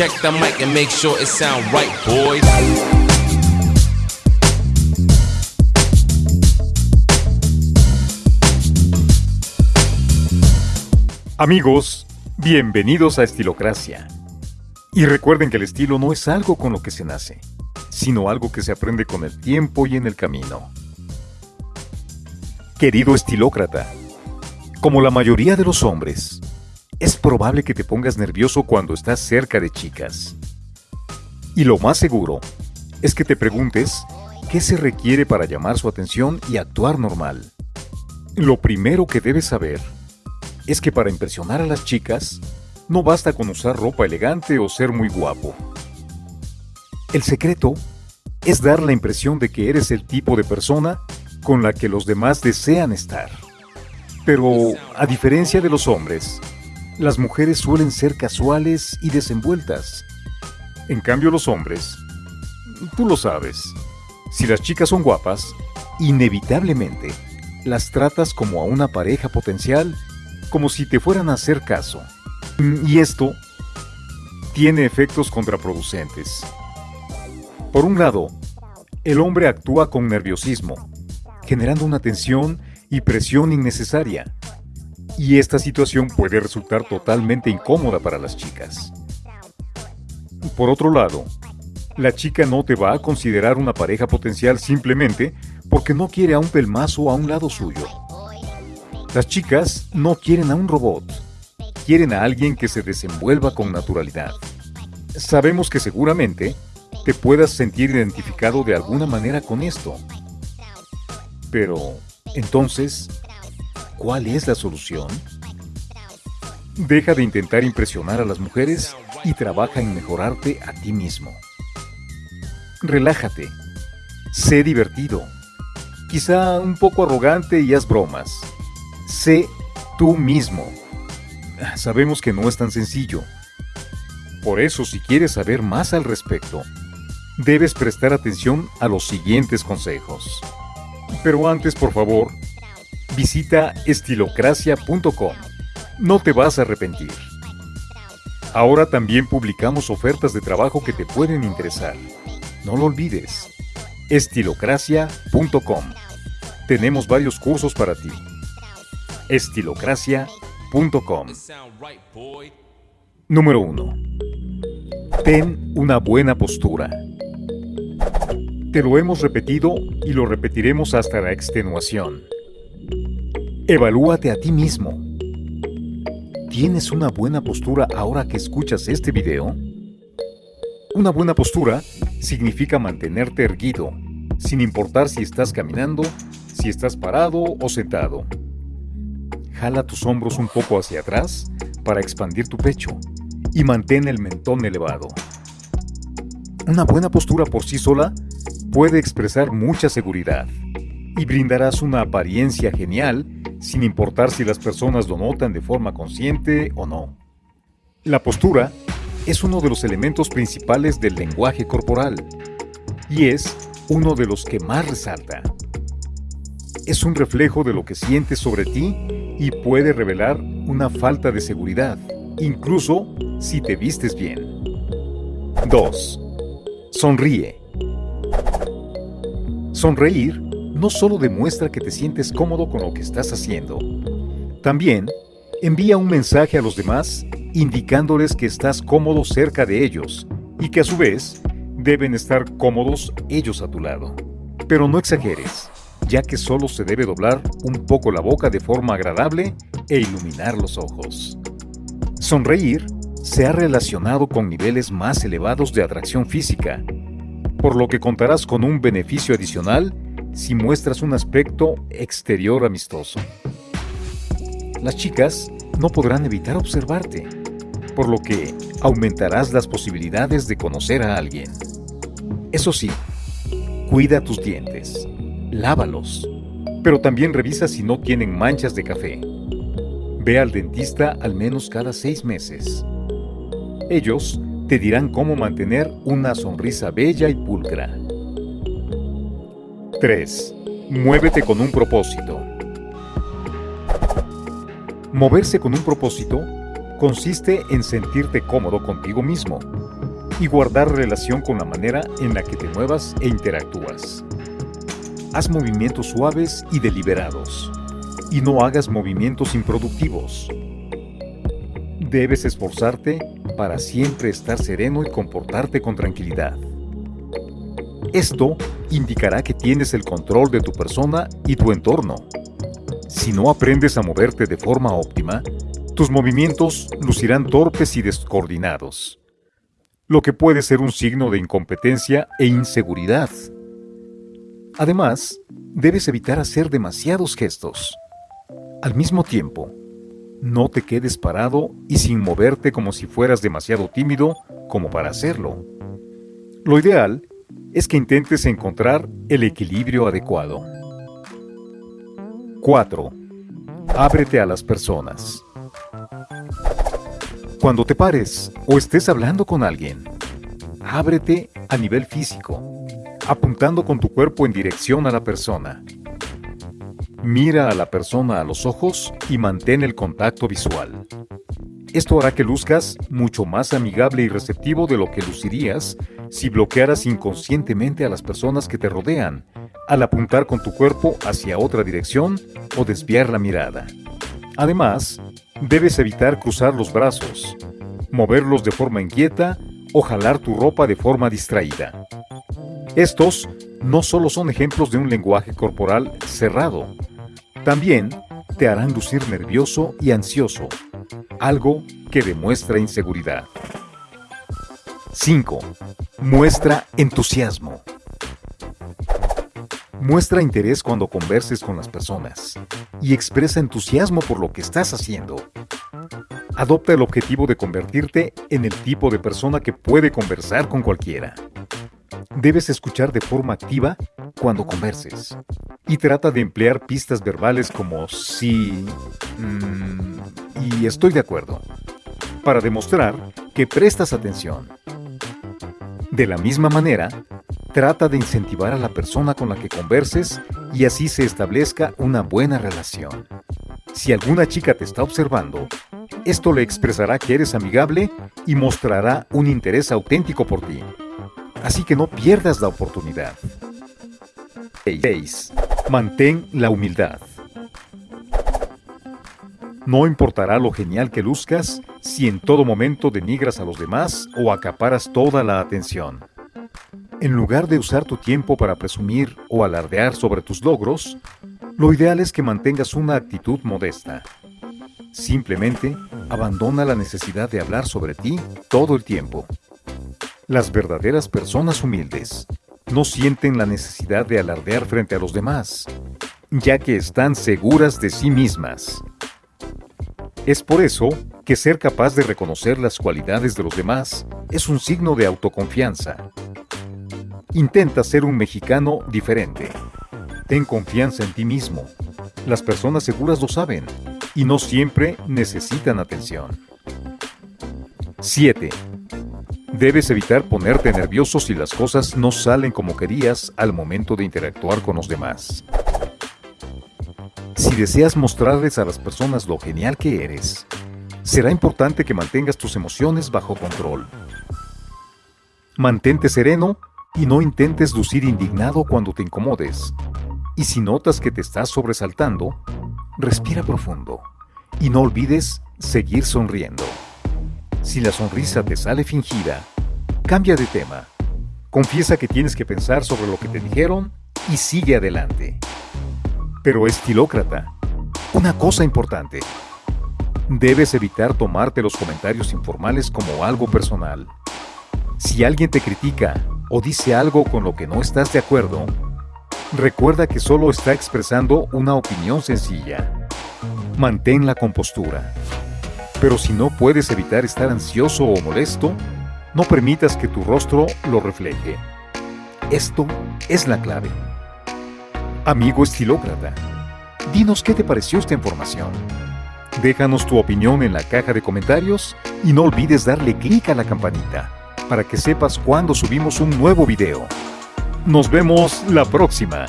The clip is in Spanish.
Check the mic and make sure it sound right, boys. Amigos, bienvenidos a Estilocracia. Y recuerden que el estilo no es algo con lo que se nace, sino algo que se aprende con el tiempo y en el camino. Querido estilócrata, como la mayoría de los hombres, es probable que te pongas nervioso cuando estás cerca de chicas. Y lo más seguro es que te preguntes qué se requiere para llamar su atención y actuar normal. Lo primero que debes saber es que para impresionar a las chicas, no basta con usar ropa elegante o ser muy guapo. El secreto es dar la impresión de que eres el tipo de persona con la que los demás desean estar. Pero, a diferencia de los hombres, las mujeres suelen ser casuales y desenvueltas. En cambio los hombres, tú lo sabes, si las chicas son guapas, inevitablemente las tratas como a una pareja potencial como si te fueran a hacer caso. Y esto tiene efectos contraproducentes. Por un lado, el hombre actúa con nerviosismo, generando una tensión y presión innecesaria. Y esta situación puede resultar totalmente incómoda para las chicas. Por otro lado, la chica no te va a considerar una pareja potencial simplemente porque no quiere a un pelmazo a un lado suyo. Las chicas no quieren a un robot, quieren a alguien que se desenvuelva con naturalidad. Sabemos que seguramente te puedas sentir identificado de alguna manera con esto. Pero, entonces, ¿cuál es la solución? Deja de intentar impresionar a las mujeres y trabaja en mejorarte a ti mismo. Relájate, sé divertido, quizá un poco arrogante y haz bromas Sé tú mismo. Sabemos que no es tan sencillo. Por eso, si quieres saber más al respecto, debes prestar atención a los siguientes consejos. Pero antes, por favor, visita estilocracia.com. No te vas a arrepentir. Ahora también publicamos ofertas de trabajo que te pueden interesar. No lo olvides. estilocracia.com. Tenemos varios cursos para ti estilocracia.com. Número 1. Ten una buena postura. Te lo hemos repetido y lo repetiremos hasta la extenuación. Evalúate a ti mismo. ¿Tienes una buena postura ahora que escuchas este video? Una buena postura significa mantenerte erguido, sin importar si estás caminando, si estás parado o sentado. Jala tus hombros un poco hacia atrás para expandir tu pecho y mantén el mentón elevado. Una buena postura por sí sola puede expresar mucha seguridad y brindarás una apariencia genial sin importar si las personas lo notan de forma consciente o no. La postura es uno de los elementos principales del lenguaje corporal y es uno de los que más resalta. Es un reflejo de lo que sientes sobre ti y puede revelar una falta de seguridad, incluso si te vistes bien. 2. Sonríe. Sonreír no solo demuestra que te sientes cómodo con lo que estás haciendo, también envía un mensaje a los demás indicándoles que estás cómodo cerca de ellos y que a su vez deben estar cómodos ellos a tu lado. Pero no exageres ya que solo se debe doblar un poco la boca de forma agradable e iluminar los ojos. Sonreír se ha relacionado con niveles más elevados de atracción física, por lo que contarás con un beneficio adicional si muestras un aspecto exterior amistoso. Las chicas no podrán evitar observarte, por lo que aumentarás las posibilidades de conocer a alguien. Eso sí, cuida tus dientes lávalos. Pero también revisa si no tienen manchas de café. Ve al dentista al menos cada seis meses. Ellos te dirán cómo mantener una sonrisa bella y pulcra. 3. Muévete con un propósito. Moverse con un propósito consiste en sentirte cómodo contigo mismo, y guardar relación con la manera en la que te muevas e interactúas. Haz movimientos suaves y deliberados, y no hagas movimientos improductivos. Debes esforzarte para siempre estar sereno y comportarte con tranquilidad. Esto indicará que tienes el control de tu persona y tu entorno. Si no aprendes a moverte de forma óptima, tus movimientos lucirán torpes y descoordinados, lo que puede ser un signo de incompetencia e inseguridad. Además, debes evitar hacer demasiados gestos. Al mismo tiempo, no te quedes parado y sin moverte como si fueras demasiado tímido como para hacerlo. Lo ideal es que intentes encontrar el equilibrio adecuado. 4. Ábrete a las personas. Cuando te pares o estés hablando con alguien, ábrete a nivel físico, apuntando con tu cuerpo en dirección a la persona. Mira a la persona a los ojos y mantén el contacto visual. Esto hará que luzcas mucho más amigable y receptivo de lo que lucirías si bloquearas inconscientemente a las personas que te rodean al apuntar con tu cuerpo hacia otra dirección o desviar la mirada. Además, debes evitar cruzar los brazos, moverlos de forma inquieta o jalar tu ropa de forma distraída. Estos no solo son ejemplos de un lenguaje corporal cerrado, también te harán lucir nervioso y ansioso, algo que demuestra inseguridad. 5. Muestra entusiasmo. Muestra interés cuando converses con las personas y expresa entusiasmo por lo que estás haciendo. Adopta el objetivo de convertirte en el tipo de persona que puede conversar con cualquiera. Debes escuchar de forma activa cuando converses y trata de emplear pistas verbales como sí mm, y estoy de acuerdo para demostrar que prestas atención. De la misma manera, trata de incentivar a la persona con la que converses y así se establezca una buena relación. Si alguna chica te está observando, esto le expresará que eres amigable y mostrará un interés auténtico por ti. Así que no pierdas la oportunidad. 6. Mantén la humildad. No importará lo genial que luzcas si en todo momento denigras a los demás o acaparas toda la atención. En lugar de usar tu tiempo para presumir o alardear sobre tus logros, lo ideal es que mantengas una actitud modesta. Simplemente abandona la necesidad de hablar sobre ti todo el tiempo. Las verdaderas personas humildes no sienten la necesidad de alardear frente a los demás, ya que están seguras de sí mismas. Es por eso que ser capaz de reconocer las cualidades de los demás es un signo de autoconfianza. Intenta ser un mexicano diferente. Ten confianza en ti mismo. Las personas seguras lo saben y no siempre necesitan atención. 7. Debes evitar ponerte nervioso si las cosas no salen como querías al momento de interactuar con los demás. Si deseas mostrarles a las personas lo genial que eres, será importante que mantengas tus emociones bajo control. Mantente sereno y no intentes lucir indignado cuando te incomodes. Y si notas que te estás sobresaltando, respira profundo y no olvides seguir sonriendo. Si la sonrisa te sale fingida, cambia de tema. Confiesa que tienes que pensar sobre lo que te dijeron y sigue adelante. Pero estilócrata, una cosa importante. Debes evitar tomarte los comentarios informales como algo personal. Si alguien te critica o dice algo con lo que no estás de acuerdo, recuerda que solo está expresando una opinión sencilla. Mantén la compostura. Pero si no puedes evitar estar ansioso o molesto, no permitas que tu rostro lo refleje. Esto es la clave. Amigo estilócrata, dinos qué te pareció esta información. Déjanos tu opinión en la caja de comentarios y no olvides darle clic a la campanita para que sepas cuando subimos un nuevo video. Nos vemos la próxima.